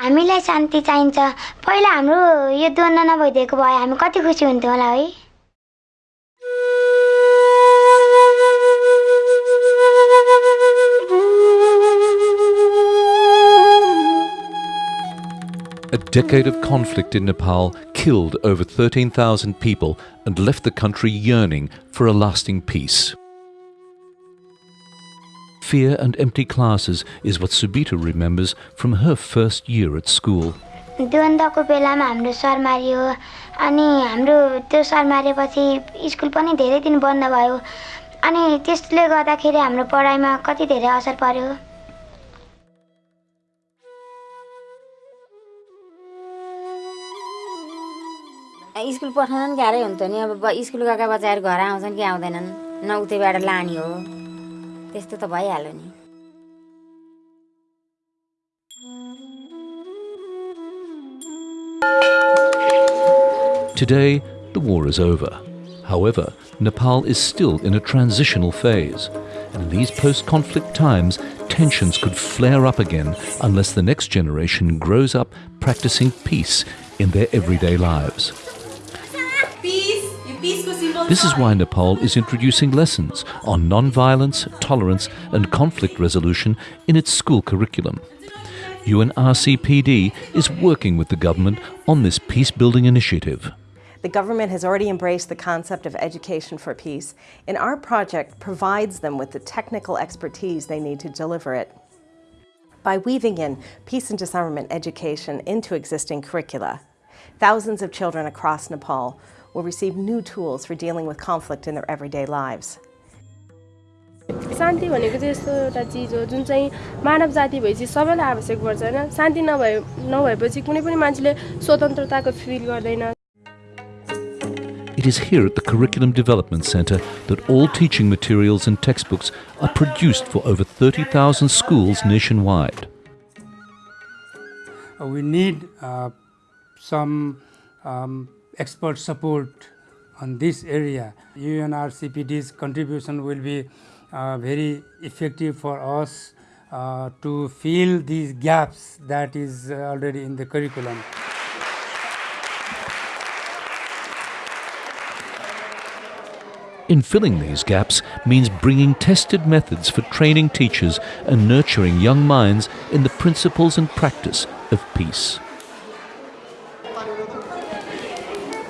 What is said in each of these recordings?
हामीलाई शान्ति चाहिन्छ पहिला हाम्रो यो द्वन्द्व नभइदिएको भए हामी कति खुसी हुन्थ्यौँ होला है A decade of conflict in Nepal killed over 13,000 people and left the country yearning for a lasting peace. Fear and empty classes is what Subita remembers from her first year at school. द्वन्द्वको बेलामा हाम्रो sir Mario अनि हाम्रो त्यो sir मारेपछि school पनि धेरै दिन बन्द भयो अनि त्यसले गर्दाखेरि हाम्रो पढाइमा कति धेरै असर पर्यो स्कुल पठाउनु पनि गाह्रै हुन्थ्यो नि अब ब- स्कुल गएका बच्चाहरू घर आउँछन् कि आउँदैनन् न उतैबाट लाने हो त्यस्तो त भइहाल्यो नि Today, the war is over. However, Nepal is still in a transitional phase. And in these post conflict times, tensions could flare up again unless the next generation grows up practicing peace in their everyday lives. This is why Nepal is introducing lessons on non-violence, tolerance, and conflict resolution in its school curriculum. UNRCPD is working with the government on this peace building initiative. The government has already embraced the concept of education for peace, and our project provides them with the technical expertise they need to deliver it. By weaving in peace and disarmament education into existing curricula, thousands of children across Nepal will receive new tools for dealing with conflict in their everyday lives. शान्ति भनेको चाहिँ यस्तो एउटा चिज हो जुन चाहिँ मानव जाति भएपछि सबैलाई आवश्यक पर्छ होइन शान्ति नभए नभएपछि कुनै पनि मान्छेले स्वतन्त्रताको फिल गर्दैन It is here at the Curriculum Development Centre that all teaching materials and textbooks are produced for over 30,000 schools nationwide. Uh, we need uh, some um, expert support on this area. UNRCPD's contribution will be uh, very effective for us uh, to fill these gaps that is already in the curriculum. In filling these gaps means bringing tested methods for training teachers and nurturing young minds in the principles and practice of peace.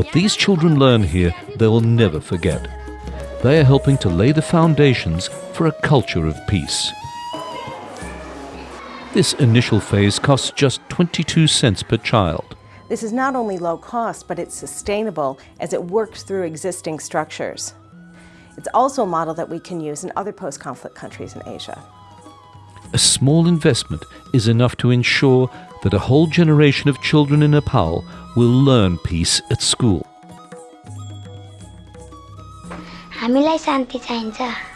What these children learn here, they will never forget. They are helping to lay the foundations for a culture of peace. This initial phase costs just 22 cents per child. This is not only low cost, but it's sustainable as it works through existing structures. It's also a model that we can use in other post-conflict countries in Asia A small investment is enough to ensure that a whole generation of children in Nepal will learn peace at school. हामीलाई शान्ति चाहिन्छ